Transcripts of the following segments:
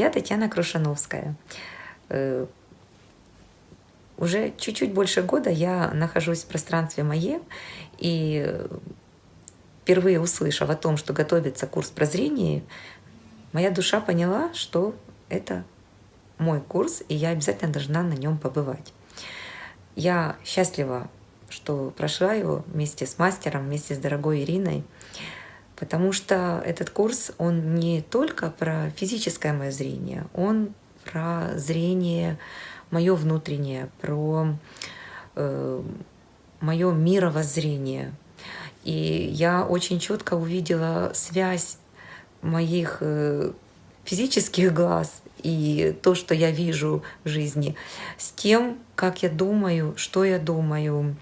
Я Татьяна Крушановская. Э, уже чуть-чуть больше года я нахожусь в пространстве МАЕ, и впервые услышав о том, что готовится курс прозрения, моя душа поняла, что это мой курс, и я обязательно должна на нем побывать. Я счастлива, что прошла его вместе с мастером, вместе с дорогой Ириной, потому что этот курс, он не только про физическое мое зрение, он про зрение мое внутреннее, про э, мое мировоззрение. И я очень четко увидела связь моих э, физических глаз и то, что я вижу в жизни, с тем, как я думаю, что я думаю,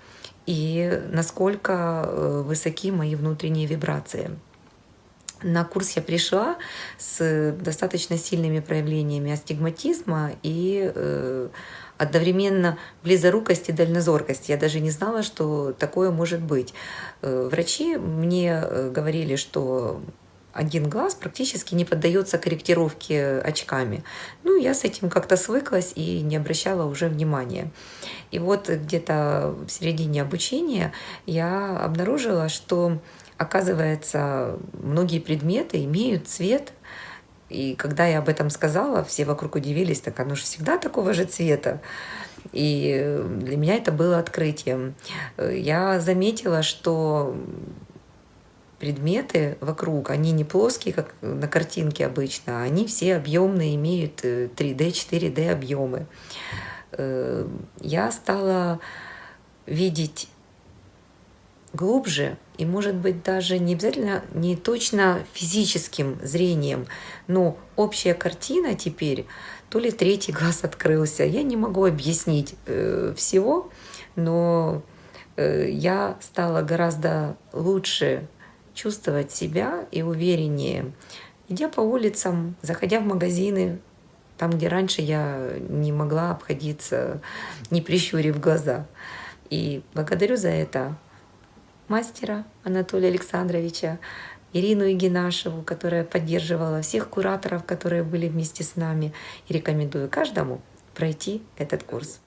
и насколько э, высоки мои внутренние вибрации. На курс я пришла с достаточно сильными проявлениями астигматизма и э, одновременно близорукости и дальнозоркости. Я даже не знала, что такое может быть. Э, врачи мне э, говорили, что один глаз практически не поддается корректировке очками. Ну, я с этим как-то свыклась и не обращала уже внимания. И вот где-то в середине обучения я обнаружила, что оказывается, многие предметы имеют цвет, и когда я об этом сказала, все вокруг удивились, так оно же всегда такого же цвета. И для меня это было открытием. Я заметила, что предметы вокруг, они не плоские, как на картинке обычно, они все объемные, имеют 3D, 4D объемы. Я стала видеть глубже и, может быть, даже не обязательно, не точно физическим зрением, но общая картина теперь, то ли третий глаз открылся, я не могу объяснить э, всего, но э, я стала гораздо лучше чувствовать себя и увереннее, идя по улицам, заходя в магазины, там, где раньше я не могла обходиться, не прищурив глаза. И благодарю за это мастера Анатолия Александровича, Ирину Игинашеву, которая поддерживала всех кураторов, которые были вместе с нами. И рекомендую каждому пройти этот курс.